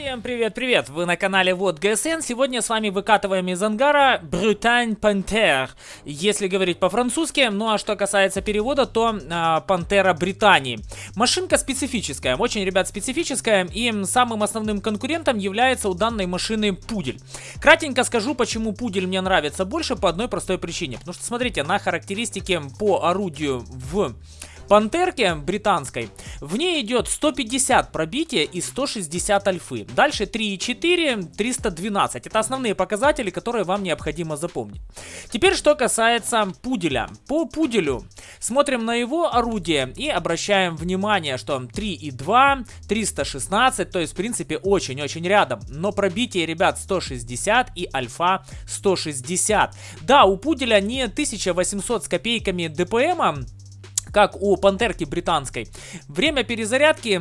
Всем привет-привет! Вы на канале Вот ГСН. Сегодня с вами выкатываем из ангара Брутань Пантер. Если говорить по-французски, ну а что касается перевода, то а, Пантера Британии. Машинка специфическая, очень, ребят, специфическая. И самым основным конкурентом является у данной машины Пудель. Кратенько скажу, почему Пудель мне нравится больше по одной простой причине. Потому что, смотрите, на характеристике по орудию в Пантерке британской, в ней идет 150 пробития и 160 альфы. Дальше 3,4, 312. Это основные показатели, которые вам необходимо запомнить. Теперь, что касается пуделя. По пуделю смотрим на его орудие и обращаем внимание, что 3,2, 316, то есть, в принципе, очень-очень рядом. Но пробитие, ребят, 160 и альфа 160. Да, у пуделя не 1800 с копейками ДПМа, как у пантерки британской. Время перезарядки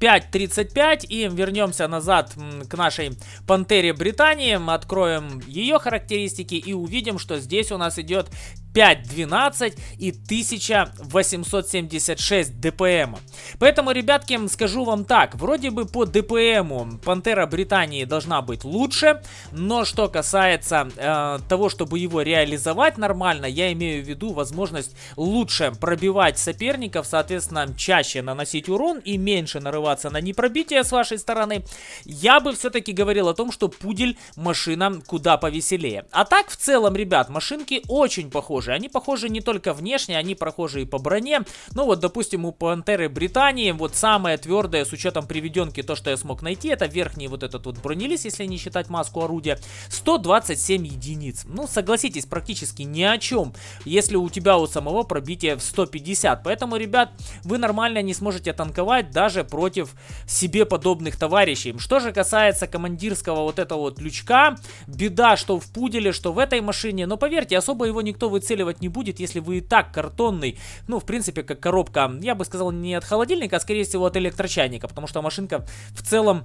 5.35 и вернемся назад к нашей Пантере Британии, откроем ее характеристики и увидим, что здесь у нас идет 512 и 1876 ДПМ. Поэтому, ребятки, скажу вам так, вроде бы по ДПМу Пантера Британии должна быть лучше, но что касается э, того, чтобы его реализовать нормально, я имею в виду возможность лучше пробивать соперников, соответственно, чаще наносить урон и меньше нарываться на непробитие с вашей стороны, я бы все-таки говорил о том, что Пудель машина куда повеселее. А так, в целом, ребят, машинки очень похожи похожи. Они похожи не только внешне, они похожи и по броне. Ну вот, допустим, у Пантеры Британии вот самое твердое с учетом приведенки, то, что я смог найти, это верхний вот этот вот бронелист, если не считать маску орудия, 127 единиц. Ну, согласитесь, практически ни о чем, если у тебя у самого пробитие в 150. Поэтому, ребят, вы нормально не сможете танковать даже против себе подобных товарищей. Что же касается командирского вот этого вот лючка, беда, что в пуделе, что в этой машине, но поверьте, особо его никто выцеливает выцеливать не будет, если вы и так картонный, ну, в принципе, как коробка, я бы сказал, не от холодильника, а скорее всего от электрочайника, потому что машинка в целом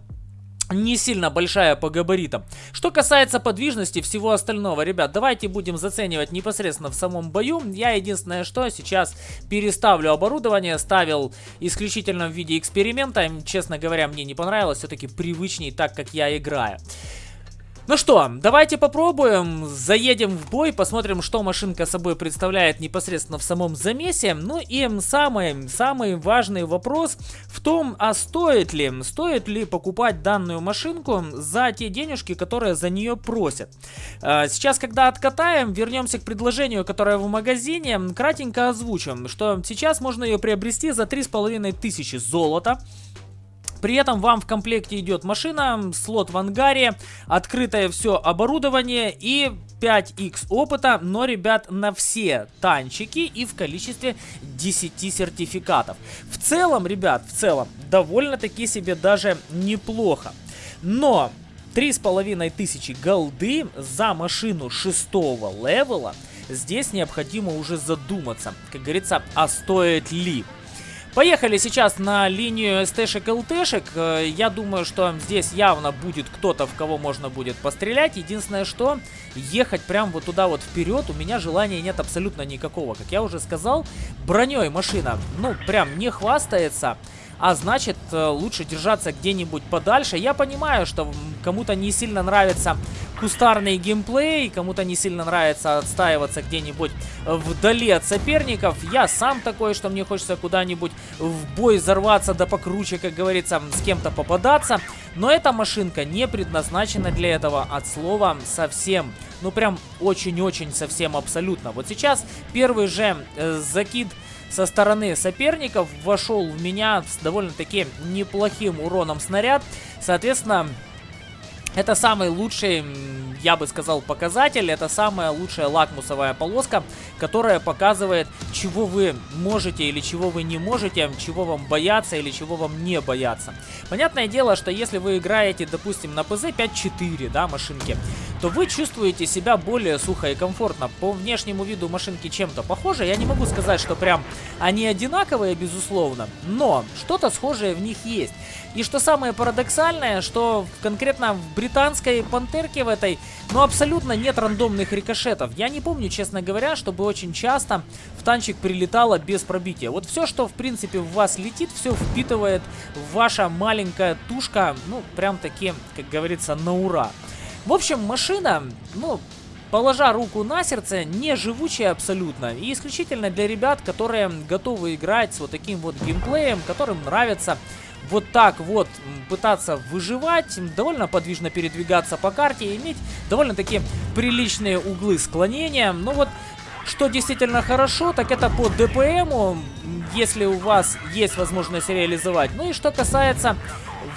не сильно большая по габаритам. Что касается подвижности всего остального, ребят, давайте будем заценивать непосредственно в самом бою. Я единственное, что сейчас переставлю оборудование, ставил исключительно в виде эксперимента. Честно говоря, мне не понравилось, все-таки привычней так, как я играю. Ну что, давайте попробуем, заедем в бой, посмотрим, что машинка собой представляет непосредственно в самом замесе. Ну и самый, самый важный вопрос в том, а стоит ли, стоит ли покупать данную машинку за те денежки, которые за нее просят. А, сейчас, когда откатаем, вернемся к предложению, которое в магазине, кратенько озвучим, что сейчас можно ее приобрести за 3500 золота. При этом вам в комплекте идет машина, слот в ангаре, открытое все оборудование и 5x опыта, но, ребят, на все танчики и в количестве 10 сертификатов. В целом, ребят, в целом, довольно-таки себе даже неплохо. Но три с половиной тысячи голды за машину шестого левела, здесь необходимо уже задуматься, как говорится, а стоит ли. Поехали сейчас на линию СТшек ЛТшек. Э, я думаю, что здесь явно будет кто-то, в кого можно будет пострелять. Единственное, что ехать прям вот туда вот вперед у меня желания нет абсолютно никакого. Как я уже сказал, броней машина, ну, прям не хвастается а значит э, лучше держаться где-нибудь подальше. Я понимаю, что кому-то не сильно нравится кустарный геймплей, кому-то не сильно нравится отстаиваться где-нибудь вдали от соперников. Я сам такой, что мне хочется куда-нибудь в бой взорваться, да покруче, как говорится, с кем-то попадаться. Но эта машинка не предназначена для этого от слова совсем. Ну прям очень-очень совсем абсолютно. Вот сейчас первый же э, закид со стороны соперников вошел в меня с довольно-таки неплохим уроном снаряд. Соответственно, это самый лучший, я бы сказал, показатель. Это самая лучшая лакмусовая полоска, которая показывает, чего вы можете или чего вы не можете, чего вам бояться или чего вам не бояться. Понятное дело, что если вы играете, допустим, на ПЗ 5.4, да, машинки, то вы чувствуете себя более сухо и комфортно. По внешнему виду машинки чем-то похожи. Я не могу сказать, что прям они одинаковые, безусловно, но что-то схожее в них есть. И что самое парадоксальное, что конкретно в британской пантерке в этой, ну абсолютно нет рандомных рикошетов. Я не помню, честно говоря, чтобы очень часто в танчик прилетало без пробития. Вот все, что в принципе в вас летит, все впитывает ваша маленькая тушка, ну прям таки, как говорится, на ура. В общем, машина, ну, положа руку на сердце, не живучая абсолютно. И исключительно для ребят, которые готовы играть с вот таким вот геймплеем, которым нравится вот так вот пытаться выживать, довольно подвижно передвигаться по карте иметь довольно-таки приличные углы склонения. Ну вот, что действительно хорошо, так это по ДПМу, если у вас есть возможность реализовать. Ну и что касается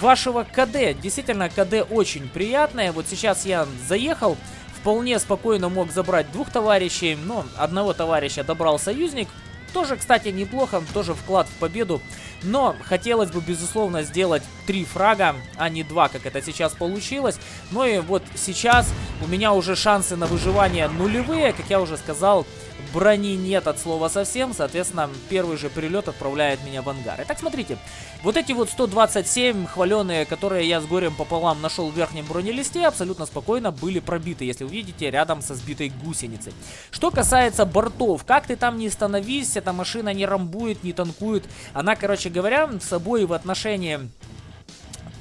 вашего КД, действительно КД очень приятное. Вот сейчас я заехал, вполне спокойно мог забрать двух товарищей, но одного товарища добрал союзник. Тоже, кстати, неплохо, тоже вклад в победу. Но хотелось бы, безусловно, сделать три фрага, а не два, как это сейчас получилось. Ну и вот сейчас у меня уже шансы на выживание нулевые. Как я уже сказал, брони нет от слова совсем. Соответственно, первый же прилет отправляет меня в ангар. Итак, смотрите. Вот эти вот 127 хваленые, которые я с горем пополам нашел в верхнем бронелисте, абсолютно спокойно были пробиты, если увидите, рядом со сбитой гусеницей. Что касается бортов, как ты там не становись, эта машина не рамбует, не танкует. Она, короче говоря, с собой в отношении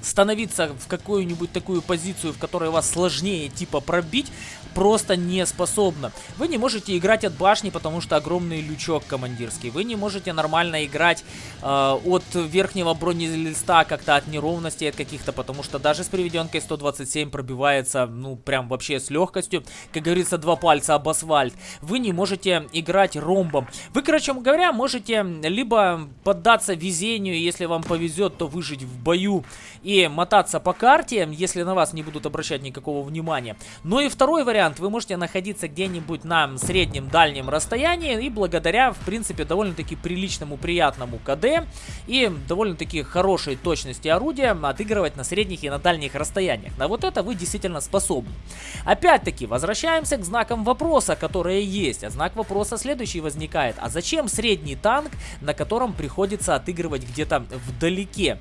становиться в какую-нибудь такую позицию, в которой вас сложнее типа пробить, просто не способна. Вы не можете играть от башни, потому что огромный лючок командирский. Вы не можете нормально играть э, от верхнего бронелиста как-то от неровностей от каких-то, потому что даже с приведенкой 127 пробивается, ну, прям вообще с легкостью. Как говорится, два пальца об асфальт. Вы не можете играть ромбом. Вы, короче говоря, можете либо поддаться везению, если вам повезет, то выжить в бою и мотаться по карте, если на вас не будут обращать никакого внимания. Но и второй вариант вы можете находиться где-нибудь на среднем дальнем расстоянии и благодаря, в принципе, довольно-таки приличному, приятному КД и довольно-таки хорошей точности орудия отыгрывать на средних и на дальних расстояниях. На вот это вы действительно способны. Опять-таки, возвращаемся к знакам вопроса, которые есть. А знак вопроса следующий возникает. А зачем средний танк, на котором приходится отыгрывать где-то вдалеке?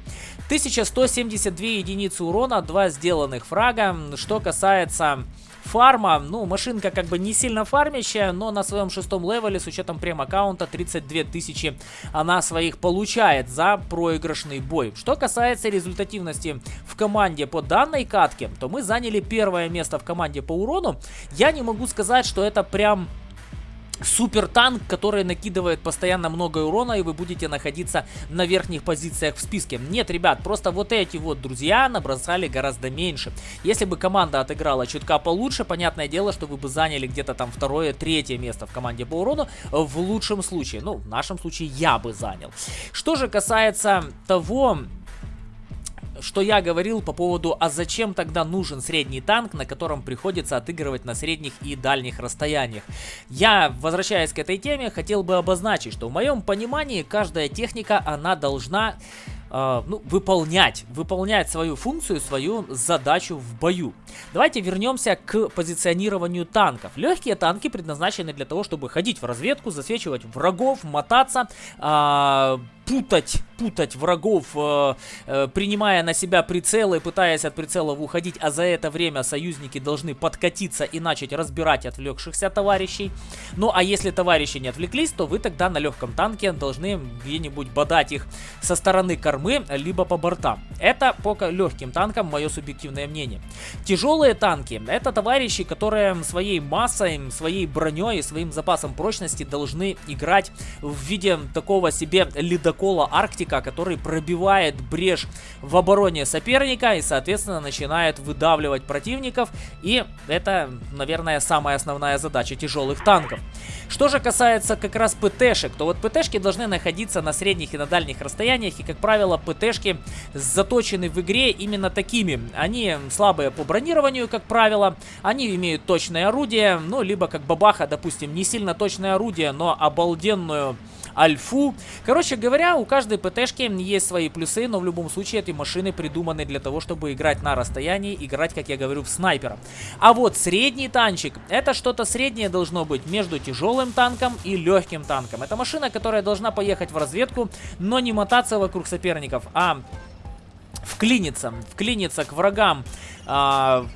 1172 единицы урона, 2 сделанных фрага. Что касается Фарма, ну, машинка как бы не сильно фармящая, но на своем шестом левеле с учетом прем-аккаунта 32 тысячи она своих получает за проигрышный бой. Что касается результативности в команде по данной катке, то мы заняли первое место в команде по урону. Я не могу сказать, что это прям супер танк, который накидывает постоянно много урона, и вы будете находиться на верхних позициях в списке. Нет, ребят, просто вот эти вот друзья набросали гораздо меньше. Если бы команда отыграла чутка получше, понятное дело, что вы бы заняли где-то там второе, третье место в команде по урону, в лучшем случае. Ну, в нашем случае я бы занял. Что же касается того, что я говорил по поводу, а зачем тогда нужен средний танк, на котором приходится отыгрывать на средних и дальних расстояниях. Я, возвращаясь к этой теме, хотел бы обозначить, что в моем понимании каждая техника, она должна э, ну, выполнять, выполнять свою функцию, свою задачу в бою. Давайте вернемся к позиционированию танков. Легкие танки предназначены для того, чтобы ходить в разведку, засвечивать врагов, мотаться, э, путать, путать врагов, э, э, принимая на себя прицелы, пытаясь от прицелов уходить, а за это время союзники должны подкатиться и начать разбирать отвлекшихся товарищей. Ну а если товарищи не отвлеклись, то вы тогда на легком танке должны где-нибудь бодать их со стороны кормы, либо по бортам. Это по легким танкам мое субъективное мнение. Тяжелые танки это товарищи, которые своей массой, своей броней, своим запасом прочности должны играть в виде такого себе ледокола ледокола Арктика, который пробивает брешь в обороне соперника и, соответственно, начинает выдавливать противников. И это, наверное, самая основная задача тяжелых танков. Что же касается как раз ПТшек, то вот ПТшки должны находиться на средних и на дальних расстояниях. И, как правило, ПТшки заточены в игре именно такими. Они слабые по бронированию, как правило. Они имеют точное орудие, ну, либо как Бабаха, допустим, не сильно точное орудие, но обалденную альфу. Короче говоря, у каждой ПТшки есть свои плюсы, но в любом случае эти машины придуманы для того, чтобы играть на расстоянии, играть, как я говорю, в снайпера. А вот средний танчик, это что-то среднее должно быть между тяжелым танком и легким танком. Это машина, которая должна поехать в разведку, но не мотаться вокруг соперников, а вклиниться, вклиниться к врагам а,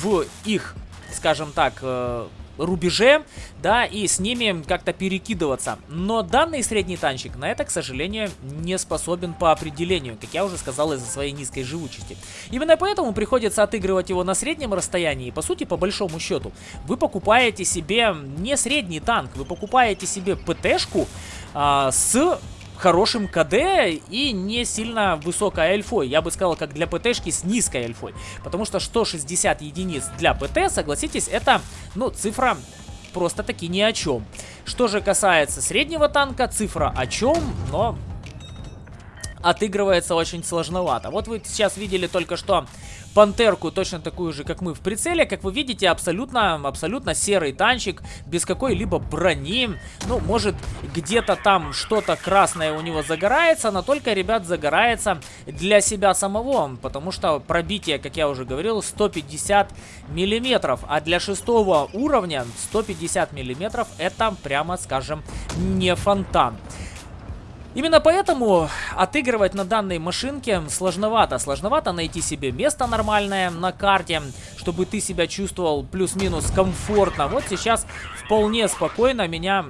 в их, скажем так, э, рубеже, да, и с ними как-то перекидываться. Но данный средний танчик на это, к сожалению, не способен по определению, как я уже сказал, из-за своей низкой живучести. Именно поэтому приходится отыгрывать его на среднем расстоянии, и по сути, по большому счету, вы покупаете себе не средний танк, вы покупаете себе ПТшку а, с хорошим КД и не сильно высокой альфой. Я бы сказал, как для ПТшки с низкой альфой. Потому что 160 единиц для ПТ, согласитесь, это, ну, цифра просто таки ни о чем. Что же касается среднего танка, цифра о чем, но отыгрывается очень сложновато. Вот вы сейчас видели только что пантерку, точно такую же, как мы в прицеле. Как вы видите, абсолютно, абсолютно серый танчик, без какой-либо брони. Ну, может, где-то там что-то красное у него загорается, но только, ребят, загорается для себя самого, потому что пробитие, как я уже говорил, 150 миллиметров, а для шестого уровня 150 миллиметров это, прямо скажем, не фонтан. Именно поэтому отыгрывать на данной машинке сложновато. Сложновато найти себе место нормальное на карте, чтобы ты себя чувствовал плюс-минус комфортно. Вот сейчас вполне спокойно меня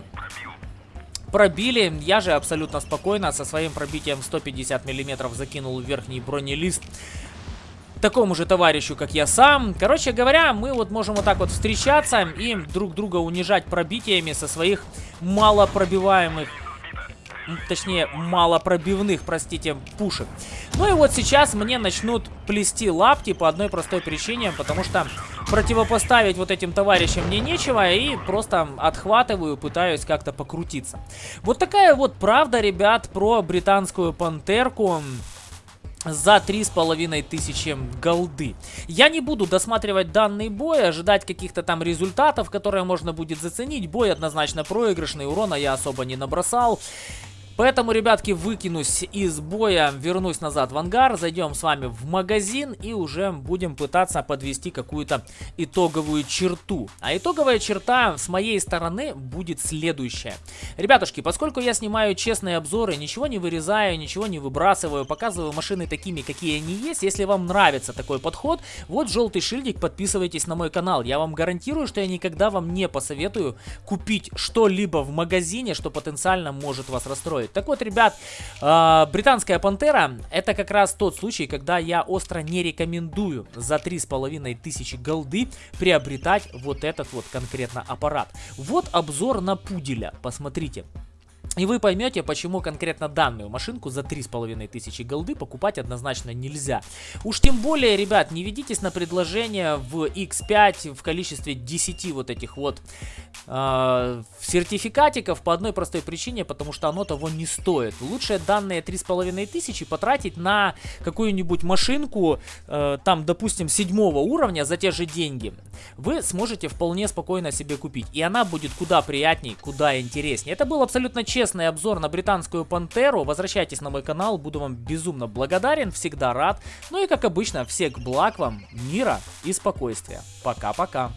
пробили. Я же абсолютно спокойно со своим пробитием 150 миллиметров закинул верхний бронелист такому же товарищу, как я сам. Короче говоря, мы вот можем вот так вот встречаться и друг друга унижать пробитиями со своих малопробиваемых точнее, малопробивных, простите, пушек. Ну и вот сейчас мне начнут плести лапки по одной простой причине, потому что противопоставить вот этим товарищам мне нечего, и просто отхватываю, пытаюсь как-то покрутиться. Вот такая вот правда, ребят, про британскую пантерку за три с половиной тысячи голды. Я не буду досматривать данный бой, ожидать каких-то там результатов, которые можно будет заценить. Бой однозначно проигрышный, урона я особо не набросал. Поэтому, ребятки, выкинусь из боя, вернусь назад в ангар, зайдем с вами в магазин и уже будем пытаться подвести какую-то итоговую черту. А итоговая черта с моей стороны будет следующая. Ребятушки, поскольку я снимаю честные обзоры, ничего не вырезаю, ничего не выбрасываю, показываю машины такими, какие они есть. Если вам нравится такой подход, вот желтый шильдик, подписывайтесь на мой канал. Я вам гарантирую, что я никогда вам не посоветую купить что-либо в магазине, что потенциально может вас расстроить стоит. Так вот, ребят, э, британская пантера это как раз тот случай, когда я остро не рекомендую за 3,5 тысячи голды приобретать вот этот вот конкретно аппарат. Вот обзор на пуделя, посмотрите. И вы поймете, почему конкретно данную машинку за 3500 голды покупать однозначно нельзя. Уж тем более, ребят, не ведитесь на предложение в X5 в количестве 10 вот этих вот э, сертификатиков по одной простой причине, потому что оно того не стоит. Лучше данные 3500 потратить на какую-нибудь машинку, э, там, допустим, седьмого уровня за те же деньги. Вы сможете вполне спокойно себе купить. И она будет куда приятней, куда интереснее. Это был абсолютно честный честный обзор на британскую пантеру. Возвращайтесь на мой канал, буду вам безумно благодарен, всегда рад. Ну и как обычно, всех благ вам, мира и спокойствия. Пока-пока.